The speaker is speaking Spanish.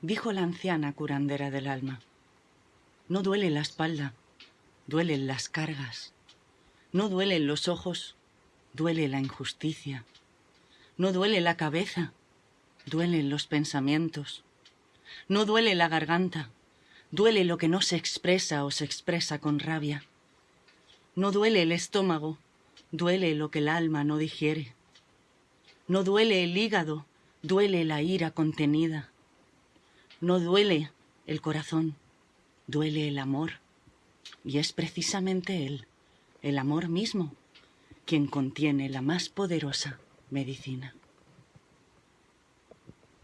Dijo la anciana curandera del alma. No duele la espalda, duelen las cargas. No duelen los ojos, duele la injusticia. No duele la cabeza, duelen los pensamientos. No duele la garganta, duele lo que no se expresa o se expresa con rabia. No duele el estómago, duele lo que el alma no digiere. No duele el hígado, duele la ira contenida. No duele el corazón, duele el amor. Y es precisamente él, el amor mismo, quien contiene la más poderosa medicina.